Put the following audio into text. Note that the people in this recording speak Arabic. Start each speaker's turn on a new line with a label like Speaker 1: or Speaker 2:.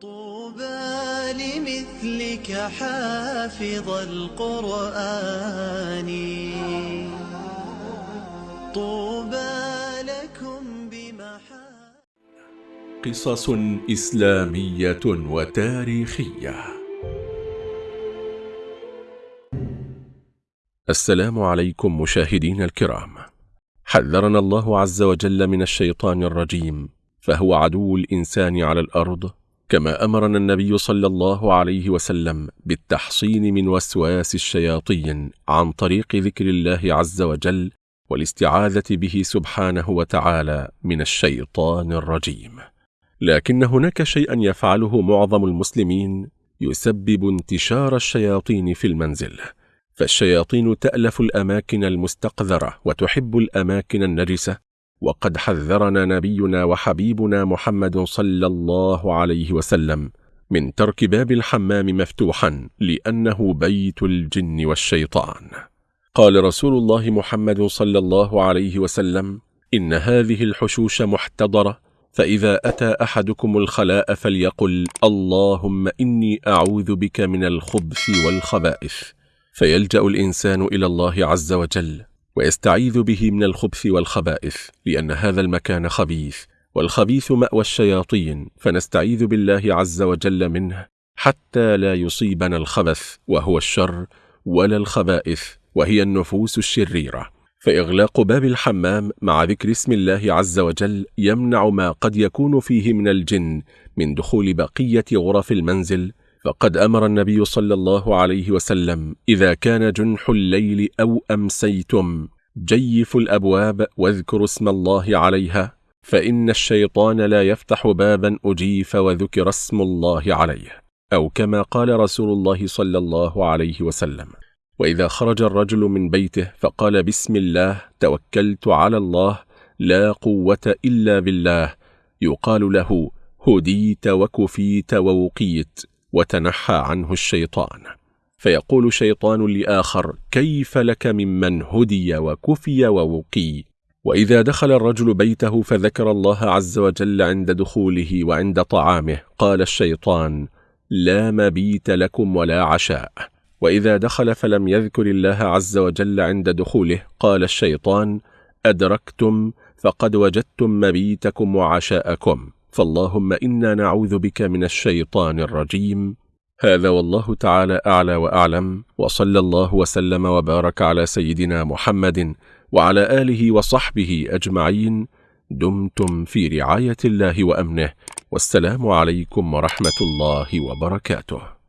Speaker 1: طوبى لمثلك حافظ القرآن. طوبى لكم بمحا
Speaker 2: قصص إسلامية وتاريخية. السلام عليكم مشاهدين الكرام. حذرنا الله عز وجل من الشيطان الرجيم فهو عدو الإنسان على الأرض كما أمرنا النبي صلى الله عليه وسلم بالتحصين من وسواس الشياطين عن طريق ذكر الله عز وجل والاستعاذة به سبحانه وتعالى من الشيطان الرجيم. لكن هناك شيئا يفعله معظم المسلمين يسبب انتشار الشياطين في المنزل. فالشياطين تألف الأماكن المستقذرة وتحب الأماكن النجسة وقد حذرنا نبينا وحبيبنا محمد صلى الله عليه وسلم من ترك باب الحمام مفتوحا لأنه بيت الجن والشيطان. قال رسول الله محمد صلى الله عليه وسلم إن هذه الحشوش محتضرة فإذا أتى أحدكم الخلاء فليقل اللهم إني أعوذ بك من الخبث والخبائث. فيلجأ الإنسان إلى الله عز وجل ويستعيذ به من الخبث والخبائث لأن هذا المكان خبيث والخبيث مأوى الشياطين فنستعيذ بالله عز وجل منه حتى لا يصيبنا الخبث وهو الشر ولا الخبائث وهي النفوس الشريرة. فإغلاق باب الحمام مع ذكر اسم الله عز وجل يمنع ما قد يكون فيه من الجن من دخول بقية غرف المنزل فقد أمر النبي صلى الله عليه وسلم إذا كان جنح الليل أو أمسيتم جيفوا الأبواب واذكروا اسم الله عليها فإن الشيطان لا يفتح بابا أجيف وذكر اسم الله عليه أو كما قال رسول الله صلى الله عليه وسلم. وإذا خرج الرجل من بيته فقال بسم الله توكلت على الله لا قوة إلا بالله يقال له هديت وكفيت ووقيت. وتنحى عنه الشيطان. فيقول شيطان لآخر كيف لك ممن هدي وكفي ووقي؟ وإذا دخل الرجل بيته فذكر الله عز وجل عند دخوله وعند طعامه. قال الشيطان لا مبيت لكم ولا عشاء. وإذا دخل فلم يذكر الله عز وجل عند دخوله قال الشيطان أدركتم فقد وجدتم مبيتكم وعشاءكم. فاللهم إنا نعوذ بك من الشيطان الرجيم. هذا والله تعالى أعلى وأعلم. وصلى الله وسلم وبارك على سيدنا محمد وعلى آله وصحبه أجمعين. دمتم في رعاية الله وأمنه. والسلام عليكم ورحمة الله وبركاته.